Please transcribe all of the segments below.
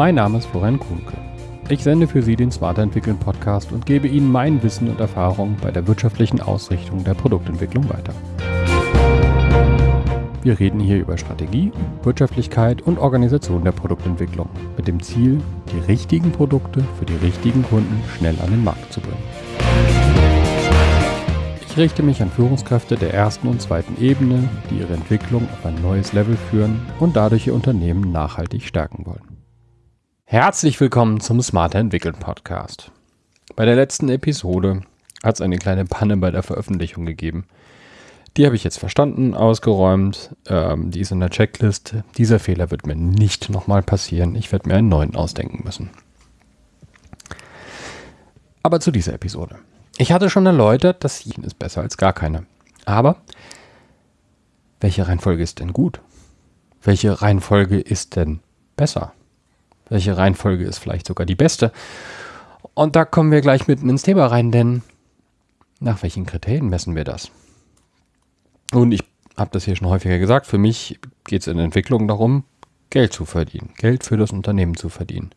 Mein Name ist Florian Kuhnke. Ich sende für Sie den Smarter Entwickeln Podcast und gebe Ihnen mein Wissen und Erfahrung bei der wirtschaftlichen Ausrichtung der Produktentwicklung weiter. Wir reden hier über Strategie, Wirtschaftlichkeit und Organisation der Produktentwicklung mit dem Ziel, die richtigen Produkte für die richtigen Kunden schnell an den Markt zu bringen. Ich richte mich an Führungskräfte der ersten und zweiten Ebene, die ihre Entwicklung auf ein neues Level führen und dadurch ihr Unternehmen nachhaltig stärken wollen. Herzlich willkommen zum Smarter Entwickeln Podcast. Bei der letzten Episode hat es eine kleine Panne bei der Veröffentlichung gegeben. Die habe ich jetzt verstanden, ausgeräumt. Ähm, die ist in der Checklist. Dieser Fehler wird mir nicht nochmal passieren. Ich werde mir einen neuen ausdenken müssen. Aber zu dieser Episode. Ich hatte schon erläutert, das Yin ist besser als gar keine. Aber welche Reihenfolge ist denn gut? Welche Reihenfolge ist denn besser? Welche Reihenfolge ist vielleicht sogar die beste? Und da kommen wir gleich mitten ins Thema rein, denn nach welchen Kriterien messen wir das? Und ich habe das hier schon häufiger gesagt, für mich geht es in Entwicklung darum, Geld zu verdienen, Geld für das Unternehmen zu verdienen.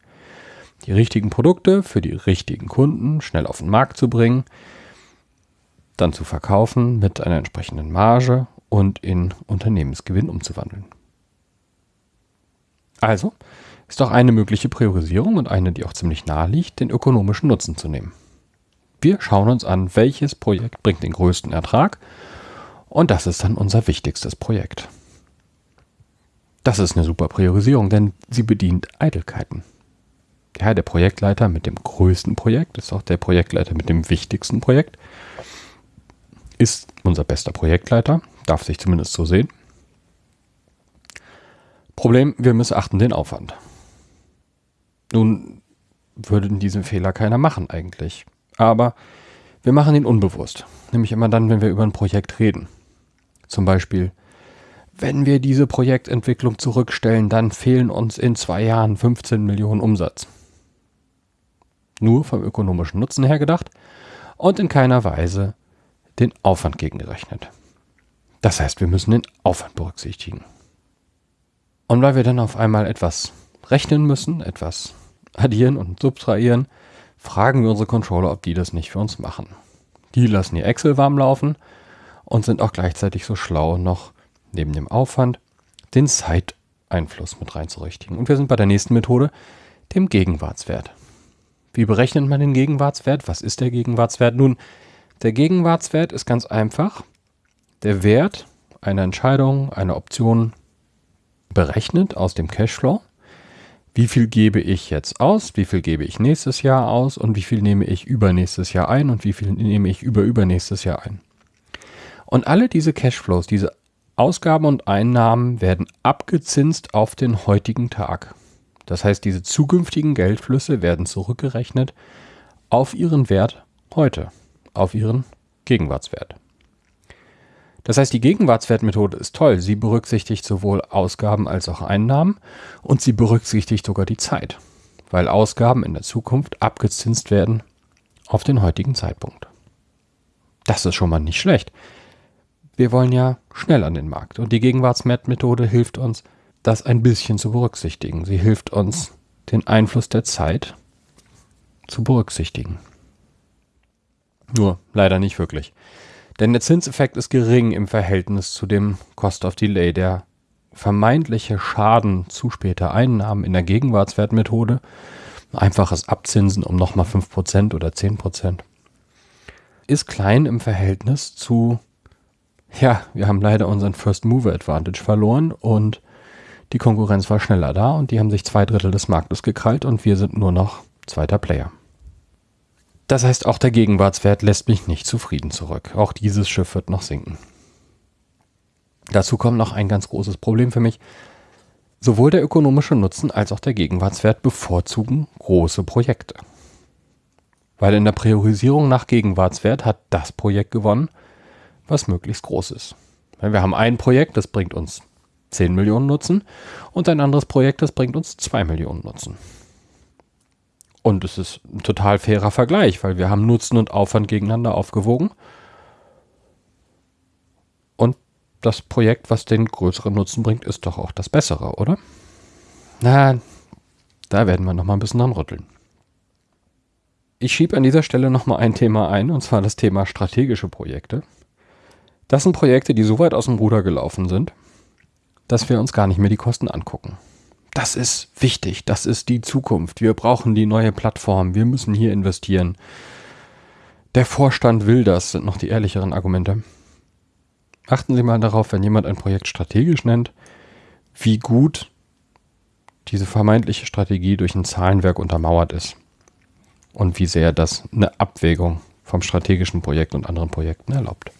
Die richtigen Produkte für die richtigen Kunden schnell auf den Markt zu bringen, dann zu verkaufen mit einer entsprechenden Marge und in Unternehmensgewinn umzuwandeln. Also ist doch eine mögliche Priorisierung und eine, die auch ziemlich nahe liegt, den ökonomischen Nutzen zu nehmen. Wir schauen uns an, welches Projekt bringt den größten Ertrag und das ist dann unser wichtigstes Projekt. Das ist eine super Priorisierung, denn sie bedient Eitelkeiten. Ja, der Projektleiter mit dem größten Projekt ist auch der Projektleiter mit dem wichtigsten Projekt. Ist unser bester Projektleiter, darf sich zumindest so sehen. Problem, wir missachten den Aufwand. Nun würde diesen Fehler keiner machen eigentlich. Aber wir machen ihn unbewusst. Nämlich immer dann, wenn wir über ein Projekt reden. Zum Beispiel, wenn wir diese Projektentwicklung zurückstellen, dann fehlen uns in zwei Jahren 15 Millionen Umsatz. Nur vom ökonomischen Nutzen her gedacht und in keiner Weise den Aufwand gegengerechnet. Das heißt, wir müssen den Aufwand berücksichtigen. Und weil wir dann auf einmal etwas rechnen müssen, etwas addieren und subtrahieren, fragen wir unsere Controller, ob die das nicht für uns machen. Die lassen ihr Excel warm laufen und sind auch gleichzeitig so schlau, noch neben dem Aufwand den Zeiteinfluss mit reinzurichtigen. Und wir sind bei der nächsten Methode, dem Gegenwartswert. Wie berechnet man den Gegenwartswert? Was ist der Gegenwartswert? Nun, der Gegenwartswert ist ganz einfach der Wert einer Entscheidung, einer Option berechnet aus dem Cashflow. Wie viel gebe ich jetzt aus? Wie viel gebe ich nächstes Jahr aus? Und wie viel nehme ich übernächstes Jahr ein? Und wie viel nehme ich über übernächstes Jahr ein? Und alle diese Cashflows, diese Ausgaben und Einnahmen werden abgezinst auf den heutigen Tag. Das heißt, diese zukünftigen Geldflüsse werden zurückgerechnet auf ihren Wert heute, auf ihren Gegenwartswert. Das heißt, die Gegenwartswertmethode ist toll. Sie berücksichtigt sowohl Ausgaben als auch Einnahmen und sie berücksichtigt sogar die Zeit, weil Ausgaben in der Zukunft abgezinst werden auf den heutigen Zeitpunkt. Das ist schon mal nicht schlecht wir wollen ja schnell an den Markt. Und die Gegenwartsmethode hilft uns, das ein bisschen zu berücksichtigen. Sie hilft uns, den Einfluss der Zeit zu berücksichtigen. Nur leider nicht wirklich. Denn der Zinseffekt ist gering im Verhältnis zu dem Cost of Delay. Der vermeintliche Schaden zu später Einnahmen in der Gegenwartswertmethode, einfaches Abzinsen um nochmal 5% oder 10%, ist klein im Verhältnis zu ja, wir haben leider unseren First Mover Advantage verloren und die Konkurrenz war schneller da und die haben sich zwei Drittel des Marktes gekrallt und wir sind nur noch zweiter Player. Das heißt, auch der Gegenwartswert lässt mich nicht zufrieden zurück. Auch dieses Schiff wird noch sinken. Dazu kommt noch ein ganz großes Problem für mich. Sowohl der ökonomische Nutzen als auch der Gegenwartswert bevorzugen große Projekte. Weil in der Priorisierung nach Gegenwartswert hat das Projekt gewonnen, was möglichst groß ist. Wir haben ein Projekt, das bringt uns 10 Millionen Nutzen und ein anderes Projekt, das bringt uns 2 Millionen Nutzen. Und es ist ein total fairer Vergleich, weil wir haben Nutzen und Aufwand gegeneinander aufgewogen. Und das Projekt, was den größeren Nutzen bringt, ist doch auch das bessere, oder? Na, Da werden wir nochmal ein bisschen dran rütteln. Ich schiebe an dieser Stelle nochmal ein Thema ein, und zwar das Thema strategische Projekte. Das sind Projekte, die so weit aus dem Ruder gelaufen sind, dass wir uns gar nicht mehr die Kosten angucken. Das ist wichtig, das ist die Zukunft. Wir brauchen die neue Plattform, wir müssen hier investieren. Der Vorstand will das, sind noch die ehrlicheren Argumente. Achten Sie mal darauf, wenn jemand ein Projekt strategisch nennt, wie gut diese vermeintliche Strategie durch ein Zahlenwerk untermauert ist und wie sehr das eine Abwägung vom strategischen Projekt und anderen Projekten erlaubt.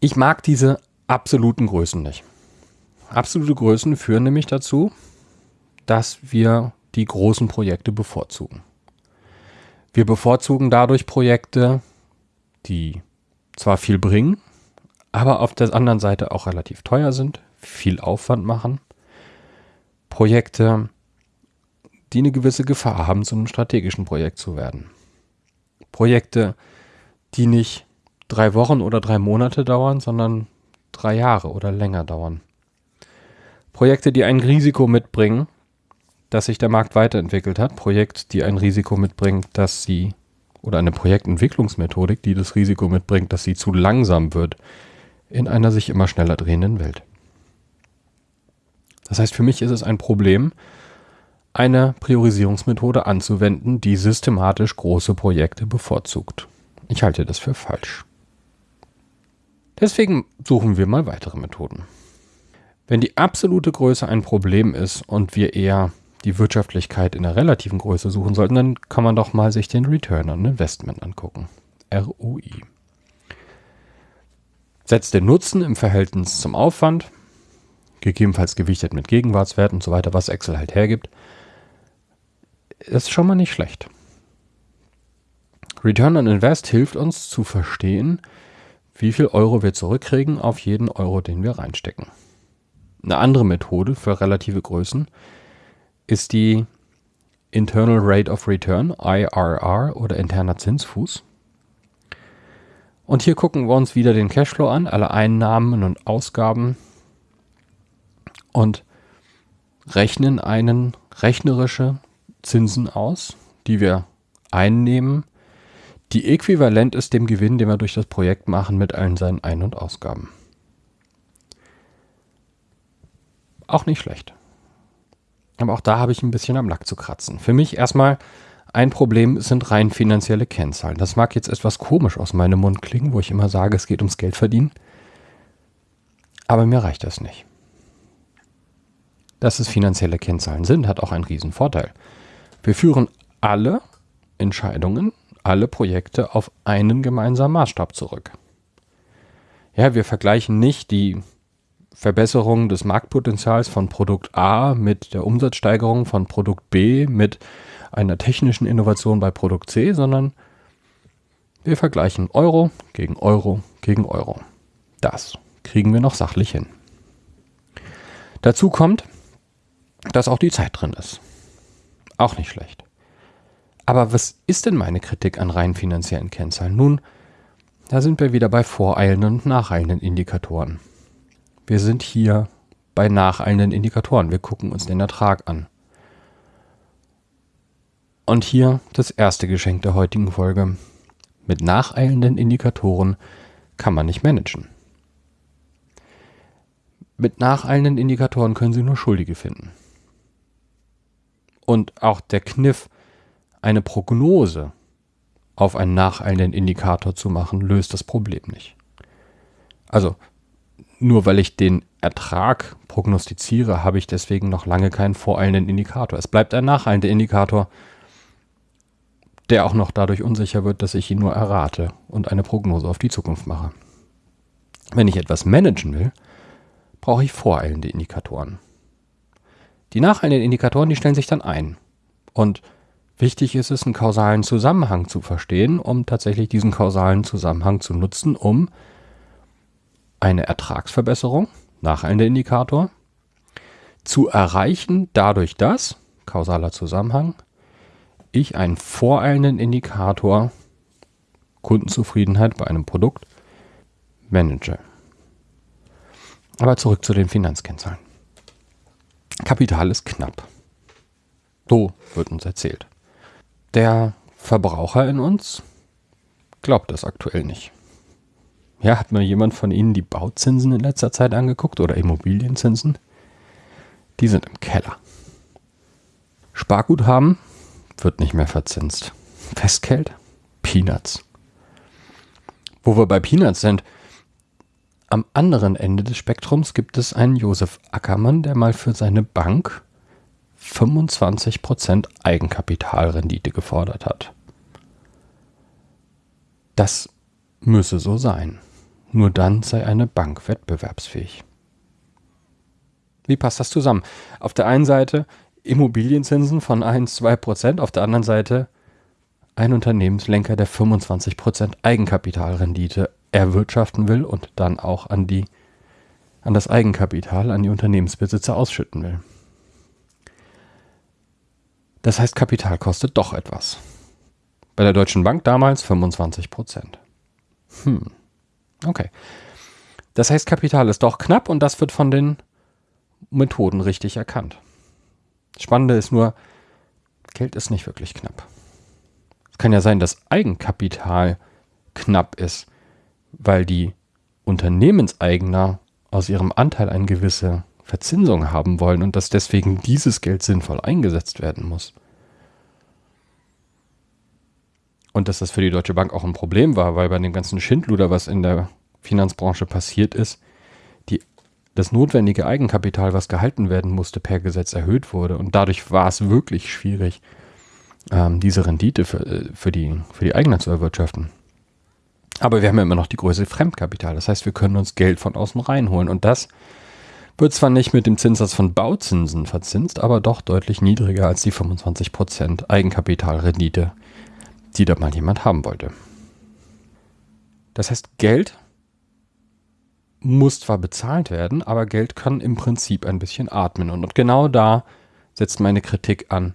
Ich mag diese absoluten Größen nicht. Absolute Größen führen nämlich dazu, dass wir die großen Projekte bevorzugen. Wir bevorzugen dadurch Projekte, die zwar viel bringen, aber auf der anderen Seite auch relativ teuer sind, viel Aufwand machen. Projekte, die eine gewisse Gefahr haben, zu einem strategischen Projekt zu werden. Projekte, die nicht drei Wochen oder drei Monate dauern, sondern drei Jahre oder länger dauern. Projekte, die ein Risiko mitbringen, dass sich der Markt weiterentwickelt hat. Projekt, die ein Risiko mitbringt, dass sie, oder eine Projektentwicklungsmethodik, die das Risiko mitbringt, dass sie zu langsam wird in einer sich immer schneller drehenden Welt. Das heißt, für mich ist es ein Problem, eine Priorisierungsmethode anzuwenden, die systematisch große Projekte bevorzugt. Ich halte das für falsch. Deswegen suchen wir mal weitere Methoden. Wenn die absolute Größe ein Problem ist und wir eher die Wirtschaftlichkeit in der relativen Größe suchen sollten, dann kann man doch mal sich den Return on Investment angucken. ROI. Setzt den Nutzen im Verhältnis zum Aufwand, gegebenenfalls gewichtet mit Gegenwartswerten und so weiter, was Excel halt hergibt, ist schon mal nicht schlecht. Return on Invest hilft uns zu verstehen, wie viel Euro wir zurückkriegen auf jeden Euro, den wir reinstecken. Eine andere Methode für relative Größen ist die Internal Rate of Return, IRR oder interner Zinsfuß. Und hier gucken wir uns wieder den Cashflow an, alle Einnahmen und Ausgaben und rechnen einen rechnerische Zinsen aus, die wir einnehmen, die äquivalent ist dem Gewinn, den wir durch das Projekt machen mit allen seinen Ein- und Ausgaben. Auch nicht schlecht. Aber auch da habe ich ein bisschen am Lack zu kratzen. Für mich erstmal ein Problem sind rein finanzielle Kennzahlen. Das mag jetzt etwas komisch aus meinem Mund klingen, wo ich immer sage, es geht ums Geld verdienen. Aber mir reicht das nicht. Dass es finanzielle Kennzahlen sind, hat auch einen riesen Vorteil. Wir führen alle Entscheidungen, alle Projekte auf einen gemeinsamen Maßstab zurück. Ja, wir vergleichen nicht die Verbesserung des Marktpotenzials von Produkt A mit der Umsatzsteigerung von Produkt B mit einer technischen Innovation bei Produkt C, sondern wir vergleichen Euro gegen Euro gegen Euro. Das kriegen wir noch sachlich hin. Dazu kommt, dass auch die Zeit drin ist. Auch nicht schlecht. Aber was ist denn meine Kritik an rein finanziellen Kennzahlen? Nun, da sind wir wieder bei voreilenden und nacheilenden Indikatoren. Wir sind hier bei nacheilenden Indikatoren. Wir gucken uns den Ertrag an. Und hier das erste Geschenk der heutigen Folge. Mit nacheilenden Indikatoren kann man nicht managen. Mit nacheilenden Indikatoren können Sie nur Schuldige finden. Und auch der Kniff, eine Prognose auf einen nacheilenden Indikator zu machen, löst das Problem nicht. Also nur weil ich den Ertrag prognostiziere, habe ich deswegen noch lange keinen voreilenden Indikator. Es bleibt ein nacheilender Indikator, der auch noch dadurch unsicher wird, dass ich ihn nur errate und eine Prognose auf die Zukunft mache. Wenn ich etwas managen will, brauche ich voreilende Indikatoren. Die nacheilenden Indikatoren, die stellen sich dann ein. Und wichtig ist es, einen kausalen Zusammenhang zu verstehen, um tatsächlich diesen kausalen Zusammenhang zu nutzen, um eine Ertragsverbesserung, nacheilender Indikator, zu erreichen dadurch, dass, kausaler Zusammenhang, ich einen voreilenden Indikator Kundenzufriedenheit bei einem Produkt manage. Aber zurück zu den Finanzkennzahlen. Kapital ist knapp. So wird uns erzählt. Der Verbraucher in uns glaubt das aktuell nicht. Ja, hat mal jemand von Ihnen die Bauzinsen in letzter Zeit angeguckt oder Immobilienzinsen? Die sind im Keller. Sparguthaben wird nicht mehr verzinst. Festgeld? Peanuts. Wo wir bei Peanuts sind, am anderen Ende des Spektrums gibt es einen Josef Ackermann, der mal für seine Bank 25% Eigenkapitalrendite gefordert hat. Das müsse so sein. Nur dann sei eine Bank wettbewerbsfähig. Wie passt das zusammen? Auf der einen Seite Immobilienzinsen von 1, 2 Prozent, auf der anderen Seite ein Unternehmenslenker, der 25 Prozent Eigenkapitalrendite erwirtschaften will und dann auch an, die, an das Eigenkapital, an die Unternehmensbesitzer ausschütten will. Das heißt, Kapital kostet doch etwas. Bei der Deutschen Bank damals 25 Prozent. Hm. Okay. Das heißt, Kapital ist doch knapp und das wird von den Methoden richtig erkannt. Spannende ist nur, Geld ist nicht wirklich knapp. Es kann ja sein, dass Eigenkapital knapp ist, weil die Unternehmenseigner aus ihrem Anteil eine gewisse Verzinsung haben wollen und dass deswegen dieses Geld sinnvoll eingesetzt werden muss. Und dass das für die Deutsche Bank auch ein Problem war, weil bei dem ganzen Schindluder, was in der Finanzbranche passiert ist, die, das notwendige Eigenkapital, was gehalten werden musste, per Gesetz erhöht wurde. Und dadurch war es wirklich schwierig, ähm, diese Rendite für, äh, für, die, für die Eigner zu erwirtschaften. Aber wir haben ja immer noch die Größe Fremdkapital. Das heißt, wir können uns Geld von außen reinholen. Und das wird zwar nicht mit dem Zinssatz von Bauzinsen verzinst, aber doch deutlich niedriger als die 25% Eigenkapitalrendite, die da mal jemand haben wollte. Das heißt, Geld muss zwar bezahlt werden, aber Geld kann im Prinzip ein bisschen atmen. Und genau da setzt meine Kritik an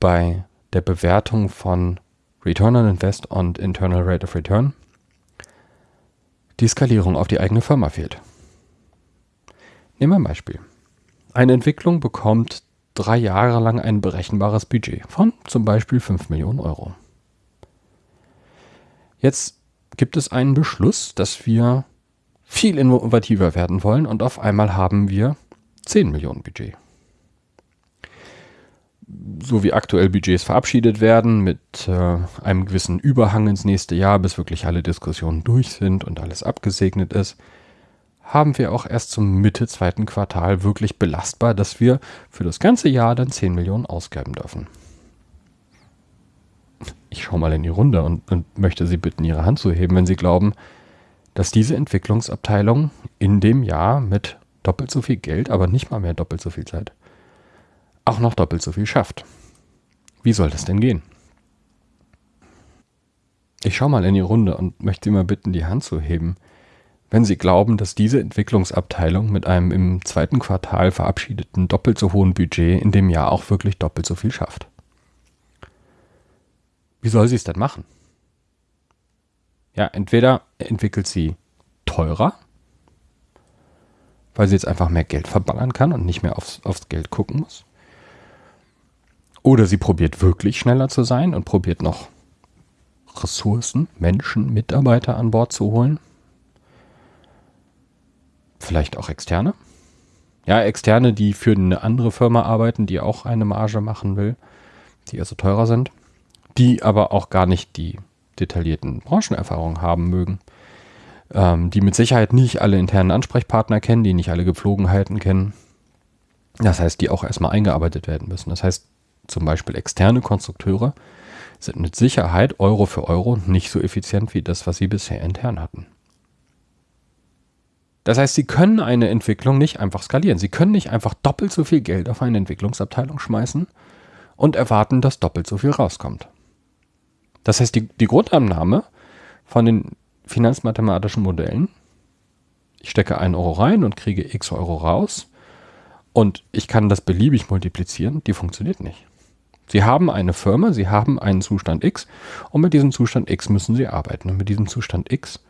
bei der Bewertung von Return on Invest und Internal Rate of Return. Die Skalierung auf die eigene Firma fehlt. Nehmen wir ein Beispiel. Eine Entwicklung bekommt drei Jahre lang ein berechenbares Budget von zum Beispiel 5 Millionen Euro. Jetzt gibt es einen Beschluss, dass wir viel innovativer werden wollen und auf einmal haben wir 10 Millionen Budget. So wie aktuell Budgets verabschiedet werden, mit äh, einem gewissen Überhang ins nächste Jahr, bis wirklich alle Diskussionen durch sind und alles abgesegnet ist, haben wir auch erst zum Mitte zweiten Quartal wirklich belastbar, dass wir für das ganze Jahr dann 10 Millionen ausgeben dürfen. Ich schaue mal in die Runde und, und möchte Sie bitten, Ihre Hand zu heben, wenn Sie glauben, dass diese Entwicklungsabteilung in dem Jahr mit doppelt so viel Geld, aber nicht mal mehr doppelt so viel Zeit, auch noch doppelt so viel schafft. Wie soll das denn gehen? Ich schaue mal in die Runde und möchte Sie mal bitten, die Hand zu heben, wenn Sie glauben, dass diese Entwicklungsabteilung mit einem im zweiten Quartal verabschiedeten doppelt so hohen Budget in dem Jahr auch wirklich doppelt so viel schafft. Wie soll sie es denn machen? Ja, entweder entwickelt sie teurer, weil sie jetzt einfach mehr Geld verballern kann und nicht mehr aufs, aufs Geld gucken muss. Oder sie probiert wirklich schneller zu sein und probiert noch Ressourcen, Menschen, Mitarbeiter an Bord zu holen, Vielleicht auch externe. Ja, externe, die für eine andere Firma arbeiten, die auch eine Marge machen will, die also teurer sind, die aber auch gar nicht die detaillierten Branchenerfahrungen haben mögen, ähm, die mit Sicherheit nicht alle internen Ansprechpartner kennen, die nicht alle Gepflogenheiten kennen. Das heißt, die auch erstmal eingearbeitet werden müssen. Das heißt, zum Beispiel externe Konstrukteure sind mit Sicherheit Euro für Euro nicht so effizient wie das, was sie bisher intern hatten. Das heißt, sie können eine Entwicklung nicht einfach skalieren. Sie können nicht einfach doppelt so viel Geld auf eine Entwicklungsabteilung schmeißen und erwarten, dass doppelt so viel rauskommt. Das heißt, die, die Grundannahme von den finanzmathematischen Modellen, ich stecke einen Euro rein und kriege x Euro raus und ich kann das beliebig multiplizieren, die funktioniert nicht. Sie haben eine Firma, Sie haben einen Zustand X und mit diesem Zustand X müssen Sie arbeiten. Und mit diesem Zustand X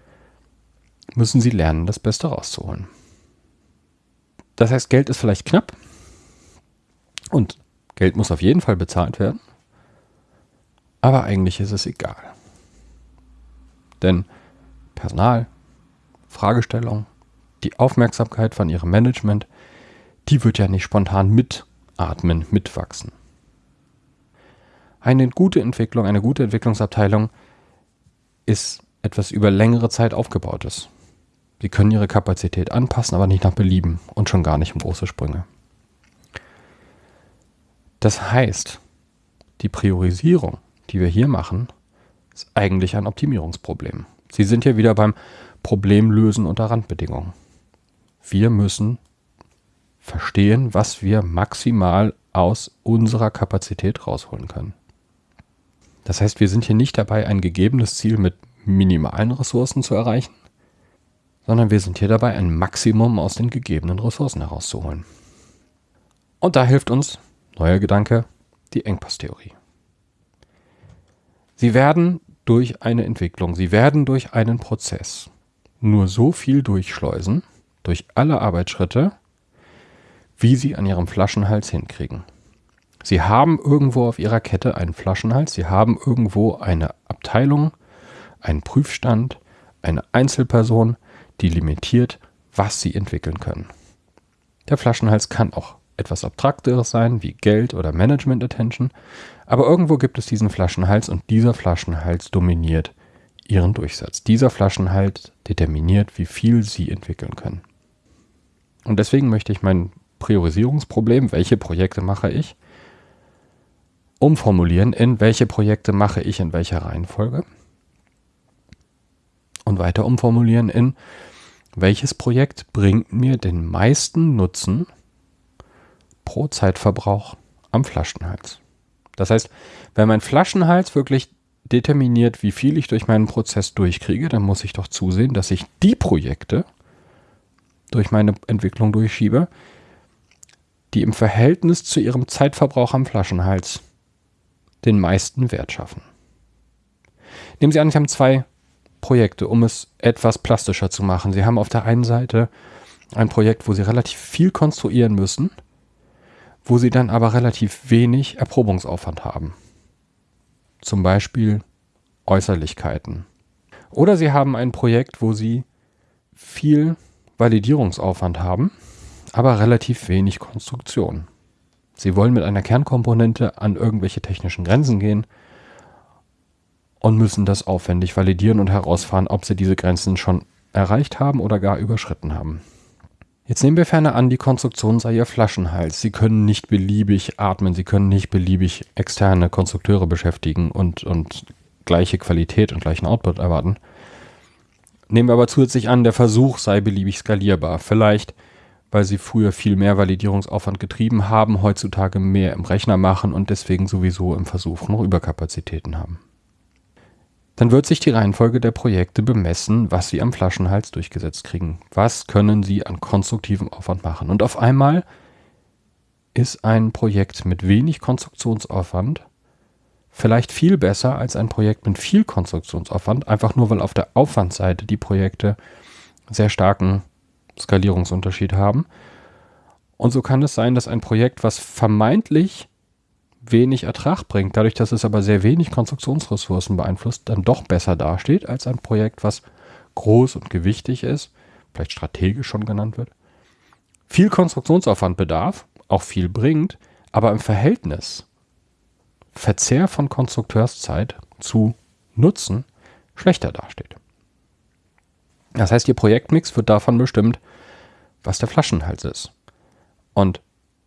müssen sie lernen, das Beste rauszuholen. Das heißt, Geld ist vielleicht knapp, Und Geld muss auf jeden Fall bezahlt werden. Aber eigentlich ist es egal. Denn Personal, Fragestellung, die Aufmerksamkeit von ihrem Management, die wird ja nicht spontan mitatmen, mitwachsen. Eine gute Entwicklung, eine gute Entwicklungsabteilung ist etwas über längere Zeit aufgebautes. Sie können ihre Kapazität anpassen, aber nicht nach Belieben und schon gar nicht um große Sprünge. Das heißt, die Priorisierung, die wir hier machen, ist eigentlich ein Optimierungsproblem. Sie sind hier wieder beim Problemlösen unter Randbedingungen. Wir müssen verstehen, was wir maximal aus unserer Kapazität rausholen können. Das heißt, wir sind hier nicht dabei, ein gegebenes Ziel mit minimalen Ressourcen zu erreichen, sondern wir sind hier dabei, ein Maximum aus den gegebenen Ressourcen herauszuholen. Und da hilft uns, neuer Gedanke, die Engpasstheorie. Sie werden durch eine Entwicklung, sie werden durch einen Prozess nur so viel durchschleusen, durch alle Arbeitsschritte, wie sie an ihrem Flaschenhals hinkriegen. Sie haben irgendwo auf ihrer Kette einen Flaschenhals, sie haben irgendwo eine Abteilung, einen Prüfstand, eine Einzelperson, die limitiert, was sie entwickeln können. Der Flaschenhals kann auch etwas Abstrakteres sein, wie Geld oder Management Attention, aber irgendwo gibt es diesen Flaschenhals und dieser Flaschenhals dominiert ihren Durchsatz. Dieser Flaschenhals determiniert, wie viel sie entwickeln können. Und deswegen möchte ich mein Priorisierungsproblem, welche Projekte mache ich, umformulieren in welche Projekte mache ich in welcher Reihenfolge und weiter umformulieren in welches Projekt bringt mir den meisten Nutzen pro Zeitverbrauch am Flaschenhals. Das heißt, wenn mein Flaschenhals wirklich determiniert, wie viel ich durch meinen Prozess durchkriege, dann muss ich doch zusehen, dass ich die Projekte durch meine Entwicklung durchschiebe, die im Verhältnis zu ihrem Zeitverbrauch am Flaschenhals den meisten Wert schaffen. Nehmen Sie an, Sie haben zwei Projekte, um es etwas plastischer zu machen. Sie haben auf der einen Seite ein Projekt, wo Sie relativ viel konstruieren müssen, wo Sie dann aber relativ wenig Erprobungsaufwand haben. Zum Beispiel Äußerlichkeiten. Oder Sie haben ein Projekt, wo Sie viel Validierungsaufwand haben, aber relativ wenig Konstruktion. Sie wollen mit einer Kernkomponente an irgendwelche technischen Grenzen gehen und müssen das aufwendig validieren und herausfahren, ob sie diese Grenzen schon erreicht haben oder gar überschritten haben. Jetzt nehmen wir ferner an, die Konstruktion sei ihr Flaschenhals. Sie können nicht beliebig atmen, sie können nicht beliebig externe Konstrukteure beschäftigen und, und gleiche Qualität und gleichen Output erwarten. Nehmen wir aber zusätzlich an, der Versuch sei beliebig skalierbar. Vielleicht weil sie früher viel mehr Validierungsaufwand getrieben haben, heutzutage mehr im Rechner machen und deswegen sowieso im Versuch noch Überkapazitäten haben. Dann wird sich die Reihenfolge der Projekte bemessen, was sie am Flaschenhals durchgesetzt kriegen. Was können sie an konstruktivem Aufwand machen? Und auf einmal ist ein Projekt mit wenig Konstruktionsaufwand vielleicht viel besser als ein Projekt mit viel Konstruktionsaufwand, einfach nur weil auf der Aufwandseite die Projekte sehr starken Skalierungsunterschied haben. Und so kann es sein, dass ein Projekt, was vermeintlich wenig Ertrag bringt, dadurch, dass es aber sehr wenig Konstruktionsressourcen beeinflusst, dann doch besser dasteht als ein Projekt, was groß und gewichtig ist, vielleicht strategisch schon genannt wird, viel Konstruktionsaufwand bedarf, auch viel bringt, aber im Verhältnis Verzehr von Konstrukteurszeit zu Nutzen schlechter dasteht. Das heißt, Ihr Projektmix wird davon bestimmt, was der Flaschenhals ist. Und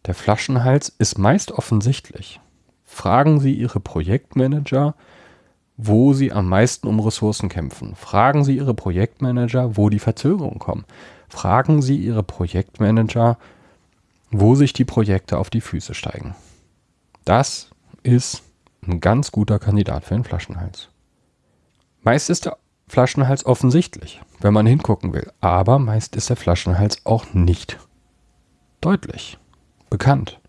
der Flaschenhals ist meist offensichtlich. Fragen Sie Ihre Projektmanager, wo sie am meisten um Ressourcen kämpfen. Fragen Sie Ihre Projektmanager, wo die Verzögerungen kommen. Fragen Sie Ihre Projektmanager, wo sich die Projekte auf die Füße steigen. Das ist ein ganz guter Kandidat für einen Flaschenhals. Meist ist der Flaschenhals offensichtlich, wenn man hingucken will. Aber meist ist der Flaschenhals auch nicht deutlich bekannt.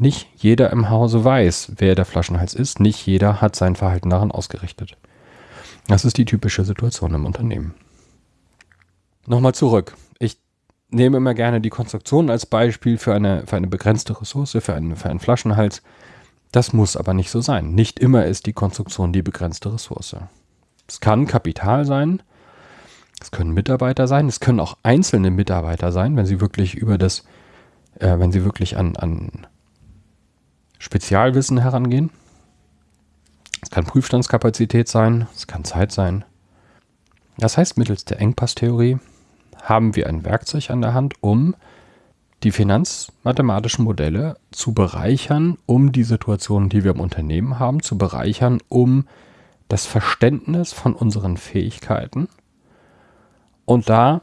Nicht jeder im Hause weiß, wer der Flaschenhals ist. Nicht jeder hat sein Verhalten daran ausgerichtet. Das ist die typische Situation im Unternehmen. Nochmal zurück. Ich nehme immer gerne die Konstruktion als Beispiel für eine, für eine begrenzte Ressource, für einen, für einen Flaschenhals. Das muss aber nicht so sein. Nicht immer ist die Konstruktion die begrenzte Ressource. Es kann Kapital sein, es können Mitarbeiter sein, es können auch einzelne Mitarbeiter sein, wenn sie wirklich über das, äh, wenn sie wirklich an, an Spezialwissen herangehen. Es kann Prüfstandskapazität sein, es kann Zeit sein. Das heißt, mittels der Engpasstheorie haben wir ein Werkzeug an der Hand, um die finanzmathematischen Modelle zu bereichern, um die Situationen, die wir im Unternehmen haben, zu bereichern, um das Verständnis von unseren Fähigkeiten und da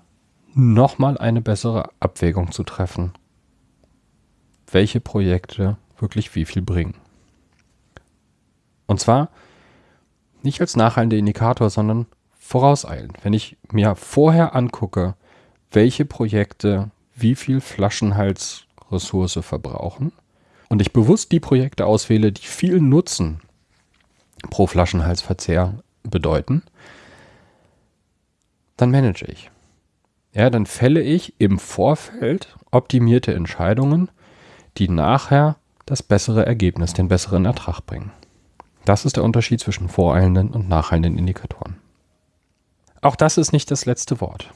nochmal eine bessere Abwägung zu treffen, welche Projekte wirklich wie viel bringen. Und zwar nicht als nachhaltender Indikator, sondern vorauseilend. Wenn ich mir vorher angucke, welche Projekte wie viel Flaschenhalsressource verbrauchen und ich bewusst die Projekte auswähle, die viel Nutzen pro Flaschenhalsverzehr bedeuten, dann manage ich. Ja, dann fälle ich im Vorfeld optimierte Entscheidungen, die nachher das bessere Ergebnis, den besseren Ertrag bringen. Das ist der Unterschied zwischen voreilenden und nacheilenden Indikatoren. Auch das ist nicht das letzte Wort.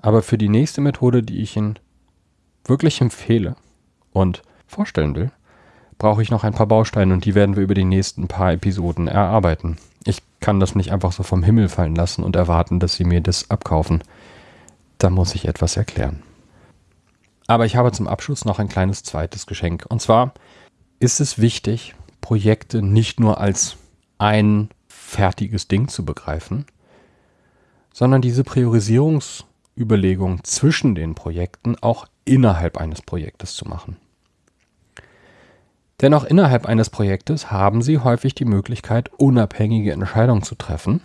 Aber für die nächste Methode, die ich Ihnen wirklich empfehle und vorstellen will, brauche ich noch ein paar Bausteine und die werden wir über die nächsten paar Episoden erarbeiten. Ich kann das nicht einfach so vom Himmel fallen lassen und erwarten, dass Sie mir das abkaufen. Da muss ich etwas erklären. Aber ich habe zum Abschluss noch ein kleines zweites Geschenk. Und zwar ist es wichtig, Projekte nicht nur als ein fertiges Ding zu begreifen, sondern diese Priorisierungsüberlegung zwischen den Projekten auch innerhalb eines Projektes zu machen. Denn auch innerhalb eines Projektes haben Sie häufig die Möglichkeit, unabhängige Entscheidungen zu treffen.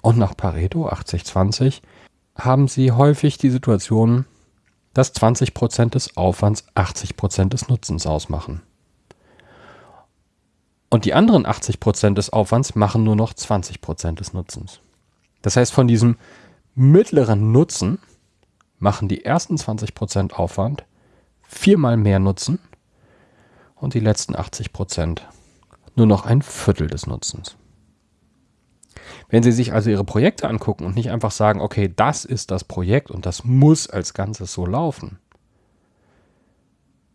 Und nach Pareto 8020 haben Sie häufig die Situation, dass 20% des Aufwands 80% des Nutzens ausmachen. Und die anderen 80% des Aufwands machen nur noch 20% des Nutzens. Das heißt, von diesem mittleren Nutzen machen die ersten 20% Aufwand viermal mehr Nutzen und die letzten 80% nur noch ein Viertel des Nutzens. Wenn Sie sich also Ihre Projekte angucken und nicht einfach sagen, okay, das ist das Projekt und das muss als Ganzes so laufen,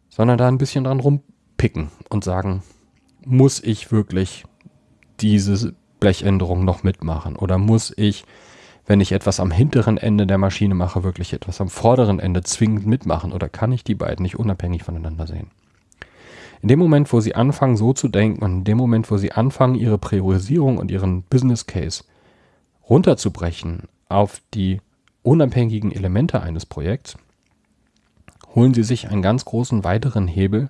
sondern da ein bisschen dran rumpicken und sagen, muss ich wirklich diese Blechänderung noch mitmachen? Oder muss ich, wenn ich etwas am hinteren Ende der Maschine mache, wirklich etwas am vorderen Ende zwingend mitmachen? Oder kann ich die beiden nicht unabhängig voneinander sehen? In dem Moment, wo Sie anfangen, so zu denken und in dem Moment, wo Sie anfangen, Ihre Priorisierung und Ihren Business Case runterzubrechen auf die unabhängigen Elemente eines Projekts, holen Sie sich einen ganz großen weiteren Hebel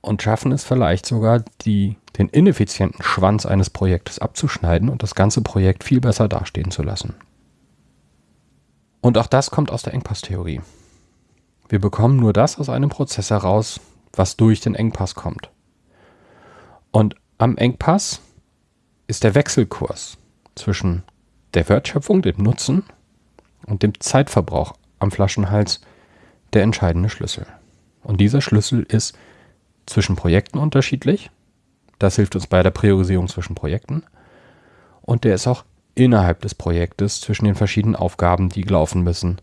und schaffen es vielleicht sogar, die den ineffizienten Schwanz eines Projektes abzuschneiden und das ganze Projekt viel besser dastehen zu lassen. Und auch das kommt aus der Engpasstheorie. Wir bekommen nur das aus einem Prozess heraus, was durch den Engpass kommt. Und am Engpass ist der Wechselkurs zwischen der Wertschöpfung, dem Nutzen und dem Zeitverbrauch am Flaschenhals der entscheidende Schlüssel. Und dieser Schlüssel ist zwischen Projekten unterschiedlich das hilft uns bei der Priorisierung zwischen Projekten. Und der ist auch innerhalb des Projektes zwischen den verschiedenen Aufgaben, die laufen müssen,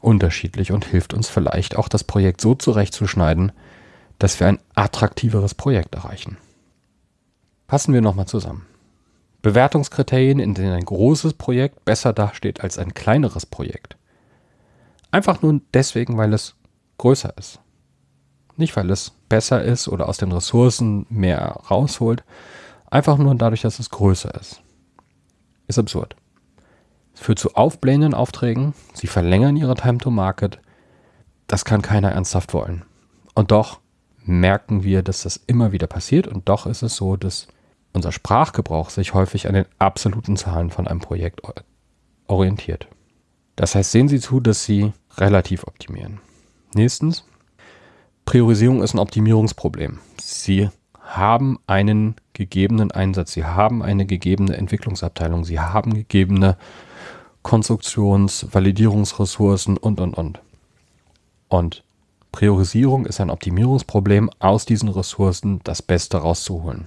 unterschiedlich und hilft uns vielleicht auch das Projekt so zurechtzuschneiden, dass wir ein attraktiveres Projekt erreichen. Fassen wir nochmal zusammen. Bewertungskriterien, in denen ein großes Projekt besser dasteht als ein kleineres Projekt. Einfach nur deswegen, weil es größer ist. Nicht, weil es besser ist oder aus den Ressourcen mehr rausholt. Einfach nur dadurch, dass es größer ist. Ist absurd. Es führt zu aufblähenden Aufträgen. Sie verlängern ihre Time to Market. Das kann keiner ernsthaft wollen. Und doch merken wir, dass das immer wieder passiert. Und doch ist es so, dass unser Sprachgebrauch sich häufig an den absoluten Zahlen von einem Projekt orientiert. Das heißt, sehen Sie zu, dass Sie relativ optimieren. Nächstens, Priorisierung ist ein Optimierungsproblem. Sie haben einen gegebenen Einsatz, Sie haben eine gegebene Entwicklungsabteilung, Sie haben gegebene Konstruktions-, Validierungsressourcen und, und, und. Und Priorisierung ist ein Optimierungsproblem, aus diesen Ressourcen das Beste rauszuholen.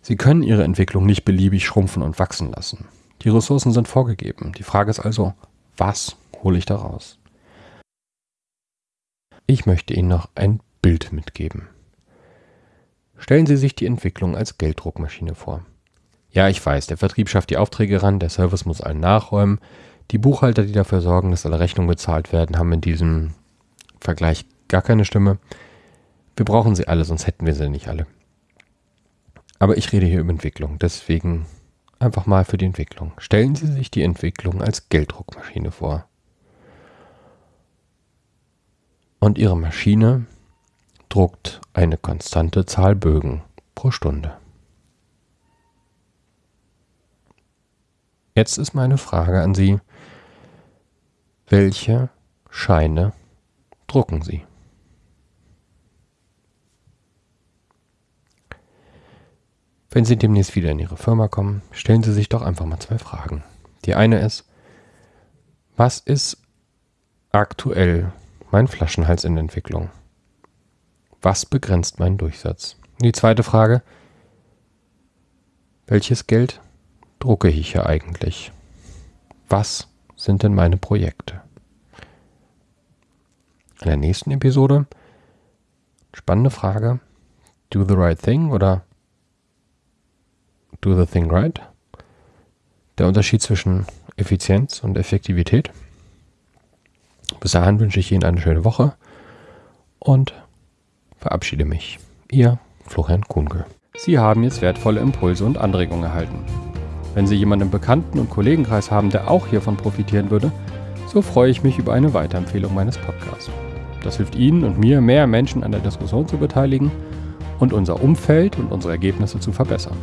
Sie können Ihre Entwicklung nicht beliebig schrumpfen und wachsen lassen. Die Ressourcen sind vorgegeben. Die Frage ist also, was hole ich daraus? Ich möchte Ihnen noch ein Bild mitgeben. Stellen Sie sich die Entwicklung als Gelddruckmaschine vor. Ja, ich weiß, der Vertrieb schafft die Aufträge ran, der Service muss allen nachräumen. Die Buchhalter, die dafür sorgen, dass alle Rechnungen bezahlt werden, haben in diesem Vergleich gar keine Stimme. Wir brauchen sie alle, sonst hätten wir sie nicht alle. Aber ich rede hier über Entwicklung, deswegen einfach mal für die Entwicklung. Stellen Sie sich die Entwicklung als Gelddruckmaschine vor. Und Ihre Maschine druckt eine konstante Zahl Bögen pro Stunde. Jetzt ist meine Frage an Sie, welche Scheine drucken Sie? Wenn Sie demnächst wieder in Ihre Firma kommen, stellen Sie sich doch einfach mal zwei Fragen. Die eine ist, was ist aktuell mein Flaschenhals in Entwicklung? Was begrenzt meinen Durchsatz? Die zweite Frage, welches Geld drucke ich hier eigentlich? Was sind denn meine Projekte? In der nächsten Episode, spannende Frage, do the right thing oder do the thing right? Der Unterschied zwischen Effizienz und Effektivität. Bis dahin wünsche ich Ihnen eine schöne Woche und verabschiede mich. Ihr Florian Kuhnke. Sie haben jetzt wertvolle Impulse und Anregungen erhalten. Wenn Sie jemanden im Bekannten- und Kollegenkreis haben, der auch hiervon profitieren würde, so freue ich mich über eine Weiterempfehlung meines Podcasts. Das hilft Ihnen und mir, mehr Menschen an der Diskussion zu beteiligen und unser Umfeld und unsere Ergebnisse zu verbessern.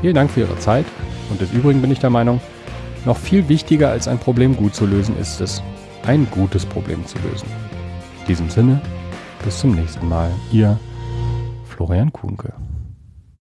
Vielen Dank für Ihre Zeit und des Übrigen bin ich der Meinung, noch viel wichtiger als ein Problem gut zu lösen ist es, ein gutes Problem zu lösen. In diesem Sinne, bis zum nächsten Mal, Ihr Florian Kuhnke.